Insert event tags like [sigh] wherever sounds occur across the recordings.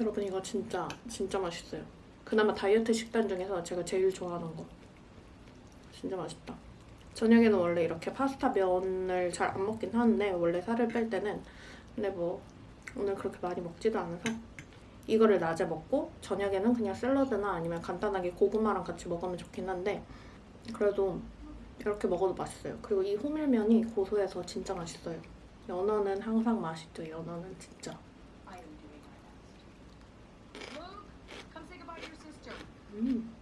여러분 이거 진짜 진짜 맛있어요. 그나마 다이어트 식단 중에서 제가 제일 좋아하는 거. 진짜 맛있다. 저녁에는 원래 이렇게 파스타 면을 잘 안 먹긴 하는데 원래 살을 뺄 때는 근데 뭐 오늘 그렇게 많이 먹지도 않아서 이거를 낮에 먹고 저녁에는 그냥 샐러드나 아니면 간단하게 고구마랑 같이 먹으면 좋긴 한데 그래도 이렇게 먹어도 맛있어요. 그리고 이 호밀면이 고소해서 진짜 맛있어요. 연어는 항상 맛있죠. 연어는 진짜. Mm.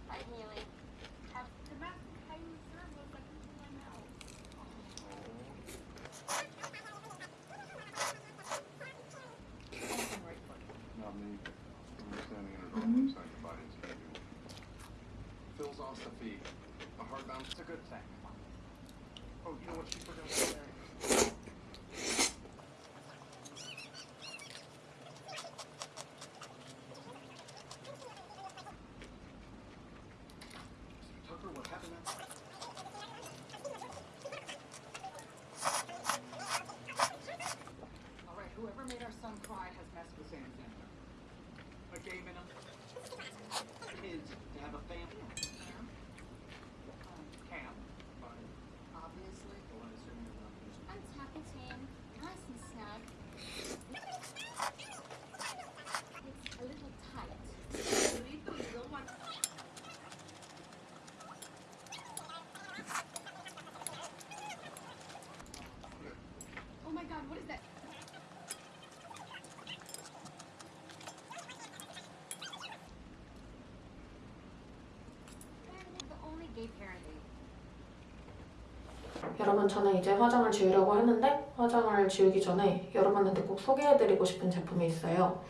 Whoever made our son cry has messed with Sandler. I gave in kids to have a family. 여러분 저는 이제 화장을 지우려고 하는데 화장을 지우기 전에 여러분한테 꼭 소개해드리고 싶은 제품이 있어요.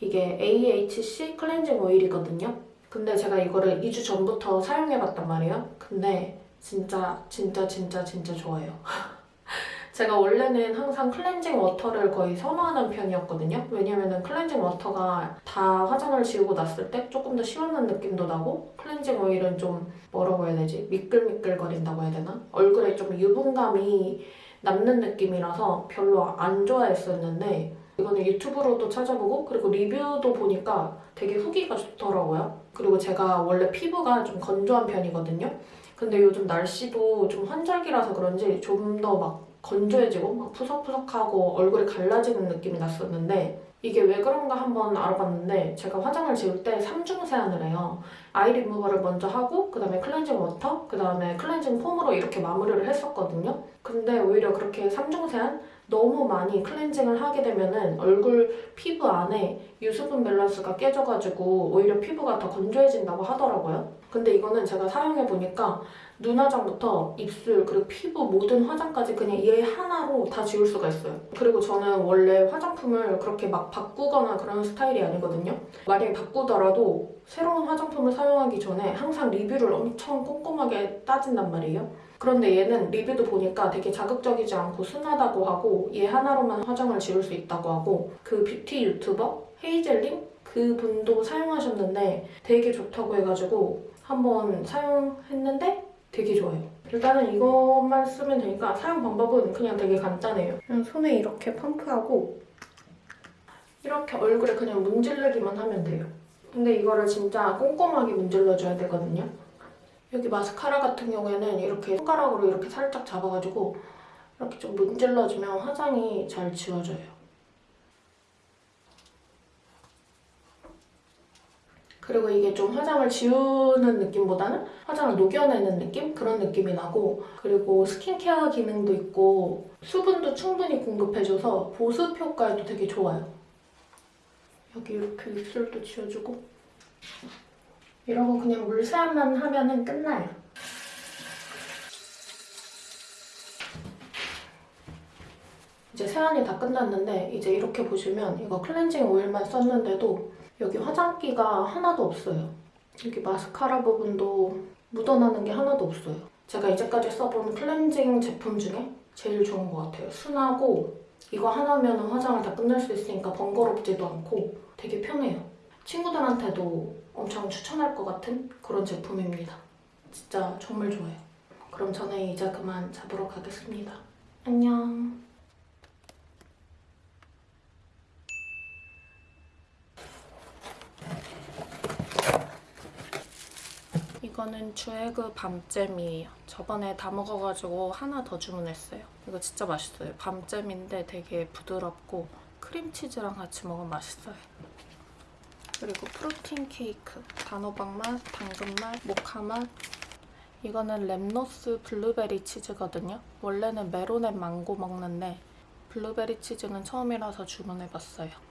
이게 AHC 클렌징 오일이거든요. 근데 제가 이거를 2주 전부터 사용해봤단 말이에요. 근데 진짜 진짜 진짜 진짜 좋아요. [laughs] 제가 원래는 항상 클렌징 워터를 거의 선호하는 편이었거든요. 왜냐면은 클렌징 워터가 다 화장을 지우고 났을 때 조금 더 시원한 느낌도 나고 클렌징 오일은 좀 뭐라고 해야 되지? 미끌미끌거린다고 해야 되나? 얼굴에 좀 유분감이 남는 느낌이라서 별로 안 좋아했었는데 이거는 유튜브로도 찾아보고 그리고 리뷰도 보니까 되게 후기가 좋더라고요. 그리고 제가 원래 피부가 좀 건조한 편이거든요. 근데 요즘 날씨도 좀 환절기라서 그런지 좀 더 막 건조해지고 막 푸석푸석하고 얼굴이 갈라지는 느낌이 났었는데 이게 왜 그런가 한번 알아봤는데 제가 화장을 지울 때 3중 세안을 해요. 아이 리무버를 먼저 하고 그 다음에 클렌징 워터, 그 다음에 클렌징 폼으로 이렇게 마무리를 했었거든요. 근데 오히려 그렇게 3중 세안 너무 많이 클렌징을 하게 되면은 얼굴 피부 안에 유수분 밸런스가 깨져가지고 오히려 피부가 더 건조해진다고 하더라고요. 근데 이거는 제가 사용해보니까 눈화장부터 입술 그리고 피부 모든 화장까지 그냥 얘 하나로 다 지울 수가 있어요. 그리고 저는 원래 화장품을 그렇게 막 바꾸거나 그런 스타일이 아니거든요. 만약에 바꾸더라도 새로운 화장품을 사용하기 전에 항상 리뷰를 엄청 꼼꼼하게 따진단 말이에요. 그런데 얘는 리뷰도 보니까 되게 자극적이지 않고 순하다고 하고 얘 하나로만 화장을 지울 수 있다고 하고 그 뷰티 유튜버 헤이젤님 그분도 사용하셨는데 되게 좋다고 해가지고 한번 사용했는데 되게 좋아요. 일단은 이것만 쓰면 되니까 사용 방법은 그냥 되게 간단해요. 그냥 손에 이렇게 펌프하고 이렇게 얼굴에 그냥 문지르기만 하면 돼요. 근데 이거를 진짜 꼼꼼하게 문질러줘야 되거든요. 여기 마스카라 같은 경우에는 이렇게 손가락으로 이렇게 살짝 잡아가지고 이렇게 좀 문질러주면 화장이 잘 지워져요. 그리고 이게 좀 화장을 지우는 느낌보다는 화장을 녹여내는 느낌? 그런 느낌이 나고 그리고 스킨케어 기능도 있고 수분도 충분히 공급해줘서 보습 효과에도 되게 좋아요. 여기 이렇게 입술도 지워주고 이러고 그냥 물 세안만 하면은 끝나요. 이제 세안이 다 끝났는데 이제 이렇게 보시면 이거 클렌징 오일만 썼는데도 여기 화장기가 하나도 없어요. 여기 마스카라 부분도 묻어나는 게 하나도 없어요. 제가 이제까지 써본 클렌징 제품 중에 제일 좋은 것 같아요. 순하고 이거 하나면 화장을 다 끝낼 수 있으니까 번거롭지도 않고 되게 편해요. 친구들한테도 엄청 추천할 것 같은 그런 제품입니다. 진짜 정말 좋아요. 그럼 저는 이제 그만 잡으러 가겠습니다. 안녕. 이거는 주에그 밤잼이에요. 저번에 다 먹어가지고 하나 더 주문했어요. 이거 진짜 맛있어요. 밤잼인데 되게 부드럽고 크림치즈랑 같이 먹으면 맛있어요. 그리고 프로틴 케이크, 단호박 맛, 당근 맛, 모카 맛. 이거는 랩노쉬 블루베리 치즈거든요. 원래는 메론앤 망고 먹는데 블루베리 치즈는 처음이라서 주문해봤어요.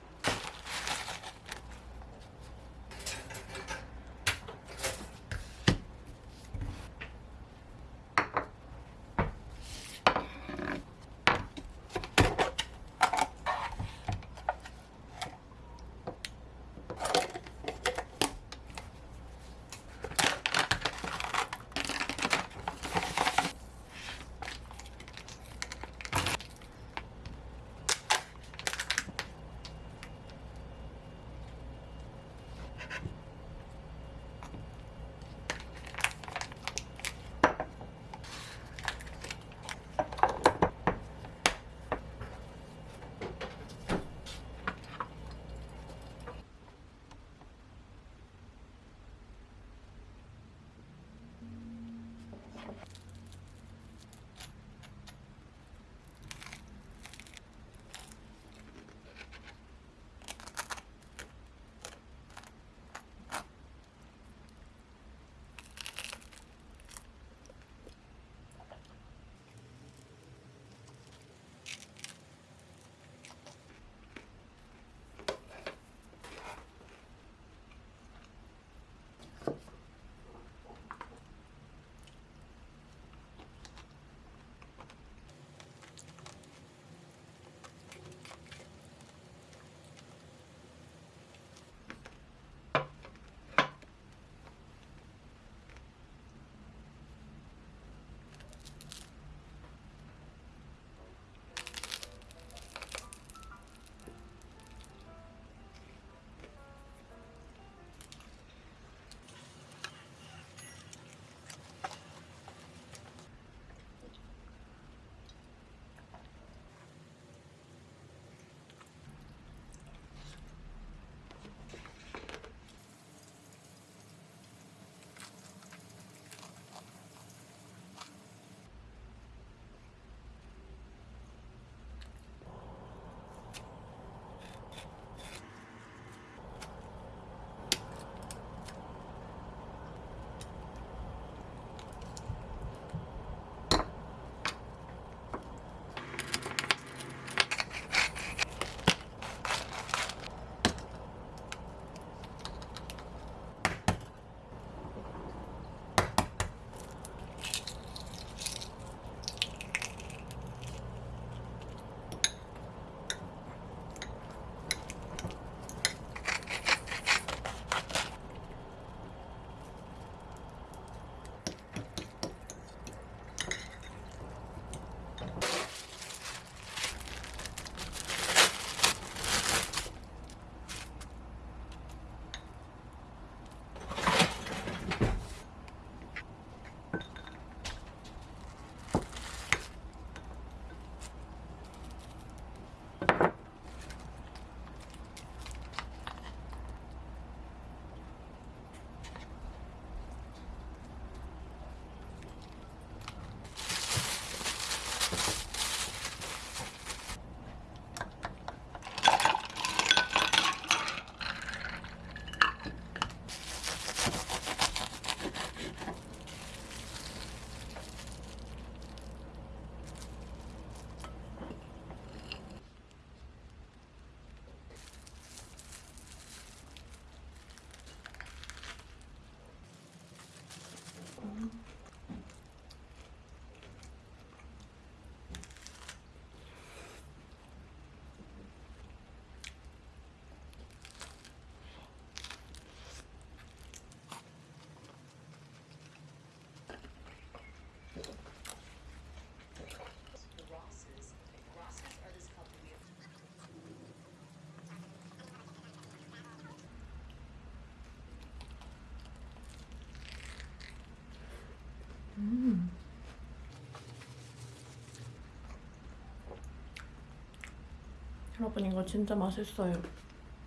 여러분 이거 진짜 맛있어요.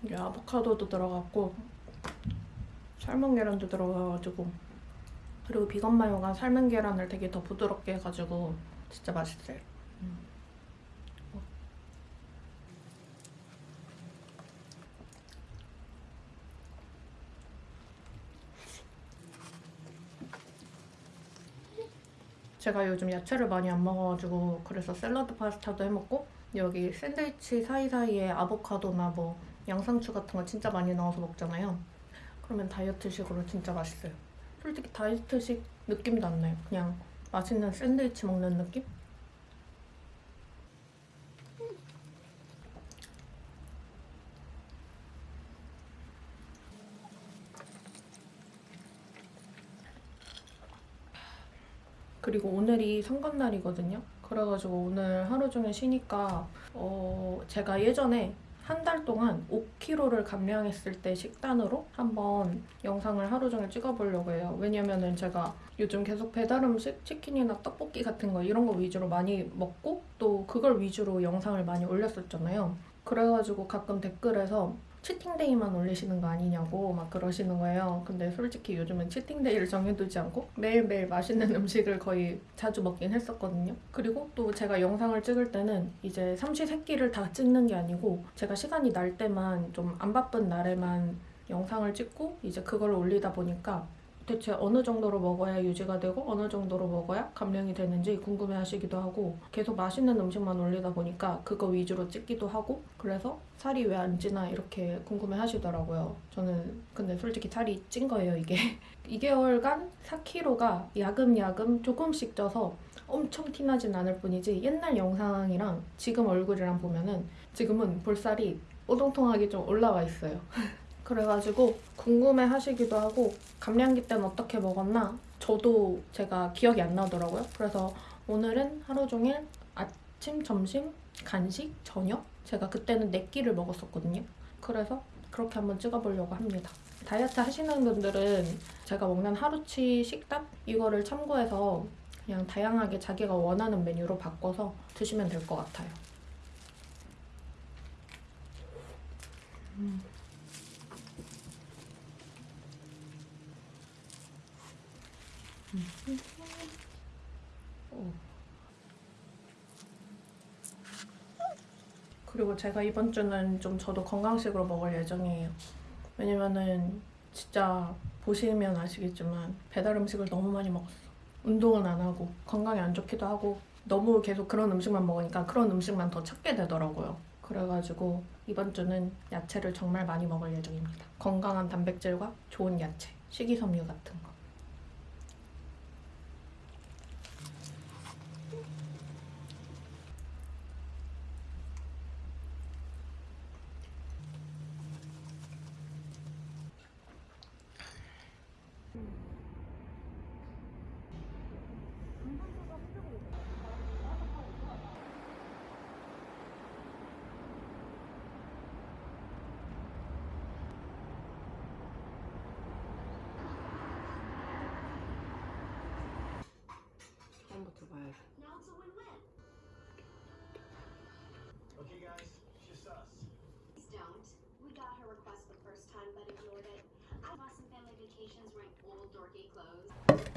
이게 아보카도도 들어갔고 삶은 계란도 들어가가지고 그리고 비건 마요가 삶은 계란을 되게 더 부드럽게 해가지고 진짜 맛있어요. 음. 제가 요즘 야채를 많이 안 먹어가지고 그래서 샐러드 파스타도 해먹고 여기 샌드위치 사이사이에 아보카도나 뭐 양상추 같은 거 진짜 많이 넣어서 먹잖아요. 그러면 다이어트식으로 진짜 맛있어요. 솔직히 다이어트식 느낌도 안 나요. 그냥 맛있는 샌드위치 먹는 느낌? 그리고 오늘이 선거날이거든요. 그래가지고 오늘 하루 종일 쉬니까 어 제가 예전에 한 달 동안 5kg를 감량했을 때 식단으로 한번 영상을 하루 종일 찍어보려고 해요. 왜냐면은 제가 요즘 계속 배달 음식, 치킨이나 떡볶이 같은 거 이런 거 위주로 많이 먹고 또 그걸 위주로 영상을 많이 올렸었잖아요. 그래가지고 가끔 댓글에서 치팅데이만 올리시는 거 아니냐고 막 그러시는 거예요. 근데 솔직히 요즘은 치팅데이를 정해두지 않고 매일매일 맛있는 [laughs] 음식을 거의 자주 먹긴 했었거든요. 그리고 또 제가 영상을 찍을 때는 이제 삼시세끼를 다 찍는 게 아니고 제가 시간이 날 때만 좀 안 바쁜 날에만 영상을 찍고 이제 그걸 올리다 보니까 대체 어느 정도로 먹어야 유지가 되고 어느 정도로 먹어야 감량이 되는지 궁금해 하시기도 하고 계속 맛있는 음식만 올리다 보니까 그거 위주로 찍기도 하고 그래서 살이 왜 안 찌나 이렇게 궁금해 하시더라고요. 저는 근데 솔직히 살이 찐 거예요, 이게. [laughs] 2개월간 4kg가 야금야금 조금씩 쪄서 엄청 티나진 않을 뿐이지 옛날 영상이랑 지금 얼굴이랑 보면은 지금은 볼살이 오동통하게 좀 올라와 있어요. [laughs] 그래가지고 궁금해 하시기도 하고 감량기 때는 어떻게 먹었나 저도 제가 기억이 안 나더라고요. 그래서 오늘은 하루 종일 아침, 점심, 간식, 저녁 제가 그때는 네 끼를 먹었었거든요. 그래서 그렇게 한번 찍어보려고 합니다. 다이어트 하시는 분들은 제가 먹는 하루치 식단 이거를 참고해서 그냥 다양하게 자기가 원하는 메뉴로 바꿔서 드시면 될 것 같아요. 음. 그리고 제가 이번 주는 좀 저도 건강식으로 먹을 예정이에요. 왜냐면은 진짜 보시면 아시겠지만 배달 음식을 너무 많이 먹었어. 운동은 안 하고 건강에 안 좋기도 하고 너무 계속 그런 음식만 먹으니까 그런 음식만 더 찾게 되더라고요. 그래가지고 이번 주는 야채를 정말 많이 먹을 예정입니다. 건강한 단백질과 좋은 야채, 식이섬유 같은 거. Vacations wearing old dorky clothes.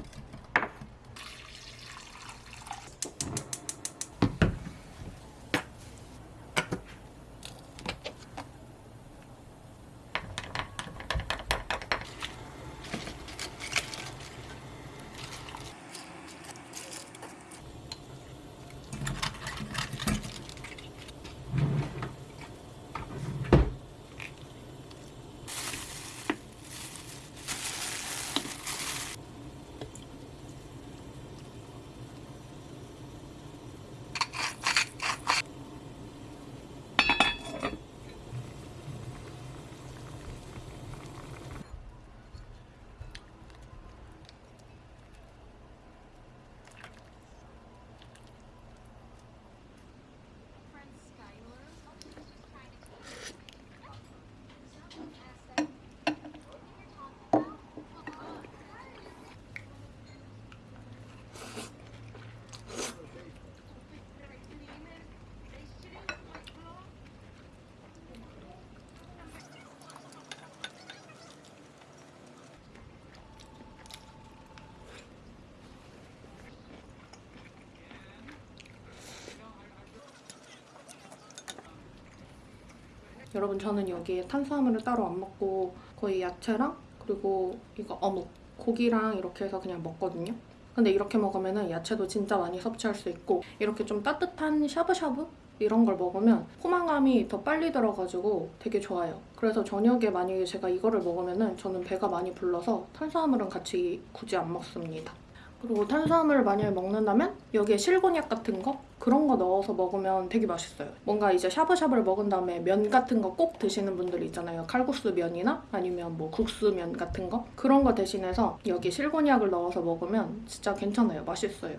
여러분 저는 여기에 탄수화물을 따로 안 먹고 거의 야채랑 그리고 이거 어묵, 고기랑 이렇게 해서 그냥 먹거든요. 근데 이렇게 먹으면 야채도 진짜 많이 섭취할 수 있고 이렇게 좀 따뜻한 샤브샤브 이런 걸 먹으면 포만감이 더 빨리 들어가지고 되게 좋아요. 그래서 저녁에 만약에 제가 이거를 먹으면 저는 배가 많이 불러서 탄수화물은 같이 굳이 안 먹습니다. 그리고 탄수화물을 만약에 먹는다면 여기에 실곤약 같은 거 그런 거 넣어서 먹으면 되게 맛있어요. 뭔가 이제 샤브샤브를 먹은 다음에 면 같은 거 꼭 드시는 분들 있잖아요. 칼국수 면이나 아니면 뭐 국수면 같은 거 그런 거 대신해서 여기 실곤약을 넣어서 먹으면 진짜 괜찮아요. 맛있어요.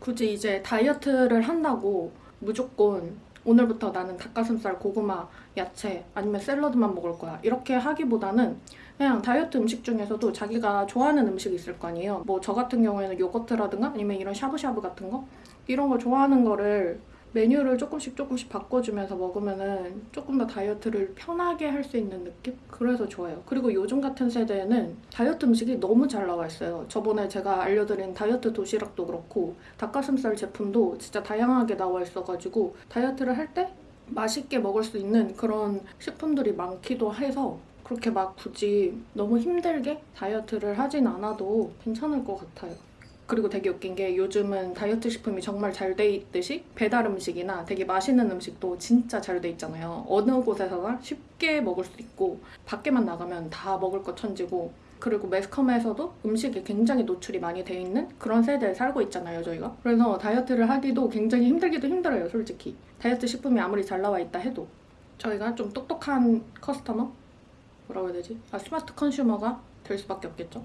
굳이 이제 다이어트를 한다고 무조건 오늘부터 나는 닭가슴살, 고구마, 야채 아니면 샐러드만 먹을 거야. 이렇게 하기보다는 그냥 다이어트 음식 중에서도 자기가 좋아하는 음식이 있을 거 아니에요. 뭐 저 같은 경우에는 요거트라든가 아니면 이런 샤브샤브 같은 거 이런 거 좋아하는 거를 메뉴를 조금씩 조금씩 바꿔주면서 먹으면은 조금 더 다이어트를 편하게 할 수 있는 느낌? 그래서 좋아요. 그리고 요즘 같은 세대에는 다이어트 음식이 너무 잘 나와 있어요. 저번에 제가 알려드린 다이어트 도시락도 그렇고 닭가슴살 제품도 진짜 다양하게 나와 있어가지고 다이어트를 할 때 맛있게 먹을 수 있는 그런 식품들이 많기도 해서 그렇게 막 굳이 너무 힘들게 다이어트를 하진 않아도 괜찮을 것 같아요. 그리고 되게 웃긴 게 요즘은 다이어트 식품이 정말 잘 돼 있듯이 배달 음식이나 되게 맛있는 음식도 진짜 잘 돼 있잖아요. 어느 곳에서나 쉽게 먹을 수 있고 밖에만 나가면 다 먹을 거 천지고 그리고 매스컴에서도 음식이 굉장히 노출이 많이 돼 있는 그런 세대에 살고 있잖아요, 저희가. 그래서 다이어트를 하기도 굉장히 힘들기도 힘들어요, 솔직히. 다이어트 식품이 아무리 잘 나와 있다 해도. 저희가 좀 똑똑한 커스터머? 뭐라고 해야 되지? 아, 스마트 컨슈머가 될 수밖에 없겠죠.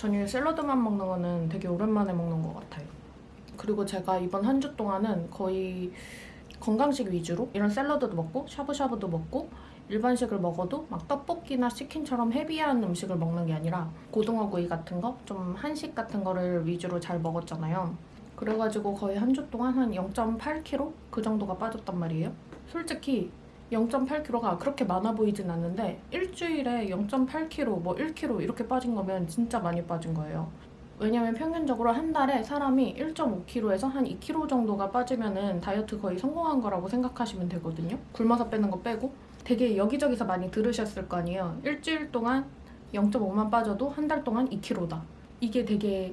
저녁에 샐러드만 먹는 거는 되게 오랜만에 먹는 것 같아요. 그리고 제가 이번 한 주 동안은 거의 건강식 위주로 이런 샐러드도 먹고 샤브샤브도 먹고 일반식을 먹어도 막 떡볶이나 치킨처럼 헤비한 음식을 먹는 게 아니라 고등어구이 같은 거, 좀 한식 같은 거를 위주로 잘 먹었잖아요. 그래가지고 거의 한 주 동안 한 0.8kg 그 정도가 빠졌단 말이에요. 솔직히 0.8kg가 그렇게 많아 보이진 않는데 일주일에 0.8kg, 뭐 1kg 이렇게 빠진 거면 진짜 많이 빠진 거예요. 왜냐면 평균적으로 한 달에 사람이 1.5kg에서 한 2kg 정도가 빠지면은 다이어트 거의 성공한 거라고 생각하시면 되거든요. 굶어서 빼는 거 빼고 되게 여기저기서 많이 들으셨을 거 아니에요. 일주일 동안 0.5만 빠져도 한 달 동안 2kg다. 이게 되게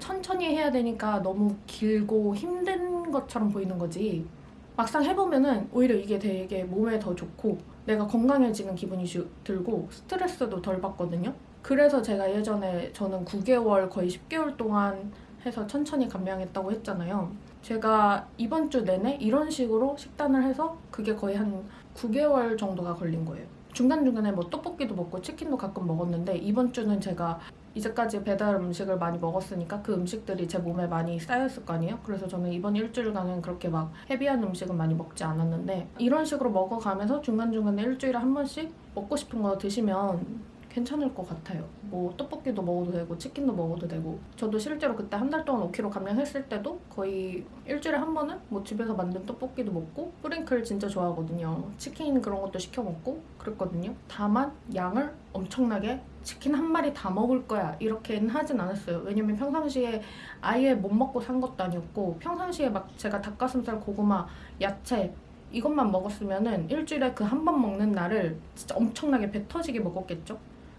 천천히 해야 되니까 너무 길고 힘든 것처럼 보이는 거지. 막상 해보면은 오히려 이게 되게 몸에 더 좋고 내가 건강해지는 기분이 주- 들고 스트레스도 덜 받거든요. 그래서 제가 예전에 저는 9개월 거의 10개월 동안 해서 천천히 감량했다고 했잖아요. 제가 이번 주 내내 이런 식으로 식단을 해서 그게 거의 한 9개월 정도가 걸린 거예요. 중간중간에 뭐 떡볶이도 먹고 치킨도 가끔 먹었는데 이번 주는 제가 이제까지 배달 음식을 많이 먹었으니까 그 음식들이 제 몸에 많이 쌓였을 거 아니에요? 그래서 저는 이번 일주일간은 그렇게 막 헤비한 음식은 많이 먹지 않았는데 이런 식으로 먹어가면서 중간중간에 일주일에 한 번씩 먹고 싶은 거 드시면 괜찮을 것 같아요. 뭐 떡볶이도 먹어도 되고 치킨도 먹어도 되고 저도 실제로 그때 한 달 동안 5kg 감량했을 때도 거의 일주일에 한 번은 뭐 집에서 만든 떡볶이도 먹고 뿌링클 진짜 좋아하거든요. 치킨 그런 것도 시켜 먹고 그랬거든요. 다만 양을 엄청나게 치킨 한 마리 다 먹을 거야 이렇게는 하진 않았어요. 왜냐면 평상시에 아예 못 먹고 산 것도 아니었고 평상시에 막 제가 닭가슴살, 고구마, 야채 이것만 먹었으면 은 일주일에 그 한 번 먹는 날을 진짜 엄청나게 배 터지게 먹었겠죠.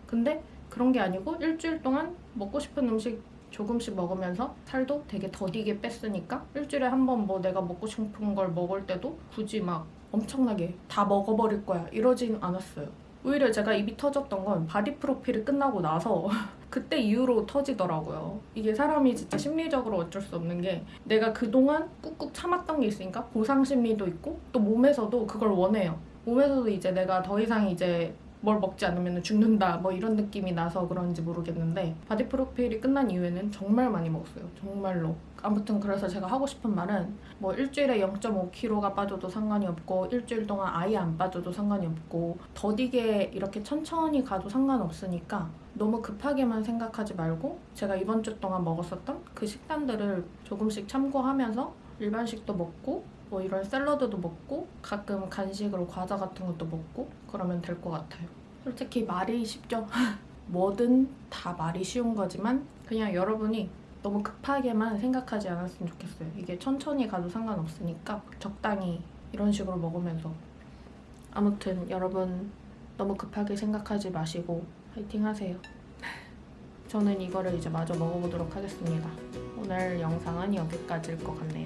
근데 그런 게 아니고 일주일 동안 먹고 싶은 음식 조금씩 먹으면서 살도 되게 더디게 뺐으니까 일주일에 한 번 뭐 내가 먹고 싶은 걸 먹을 때도 굳이 막 엄청나게 다 먹어버릴 거야 이러진 않았어요. 오히려 제가 입이 터졌던 건 바디 프로필이 끝나고 나서 [laughs] 그때 이후로 터지더라고요. 이게 사람이 진짜 심리적으로 어쩔 수 없는 게 내가 그동안 꾹꾹 참았던 게 있으니까 보상 심리도 있고 또 몸에서도 그걸 원해요. 몸에서도 이제 내가 더 이상 이제 뭘 먹지 않으면 죽는다 뭐 이런 느낌이 나서 그런지 모르겠는데 바디 프로필이 끝난 이후에는 정말 많이 먹었어요. 정말로. 아무튼 그래서 제가 하고 싶은 말은 뭐 일주일에 0.5kg가 빠져도 상관이 없고 일주일 동안 아예 안 빠져도 상관이 없고 더디게 이렇게 천천히 가도 상관없으니까 너무 급하게만 생각하지 말고 제가 이번 주 동안 먹었었던 그 식단들을 조금씩 참고하면서 일반식도 먹고 뭐 이런 샐러드도 먹고 가끔 간식으로 과자 같은 것도 먹고 그러면 될 것 같아요. 솔직히 말이 쉽죠? [laughs] 뭐든 다 말이 쉬운 거지만 그냥 여러분이 너무 급하게만 생각하지 않았으면 좋겠어요. 이게 천천히 가도 상관없으니까 적당히 이런 식으로 먹으면서 아무튼 여러분 너무 급하게 생각하지 마시고 파이팅 하세요. [laughs] 저는 이거를 이제 마저 먹어보도록 하겠습니다. 오늘 영상은 여기까지일 것 같네요.